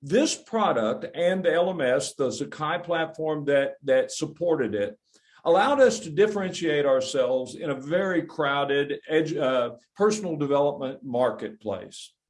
This product and the LMS, the Sakai platform that, that supported it, allowed us to differentiate ourselves in a very crowded edu, uh, personal development marketplace.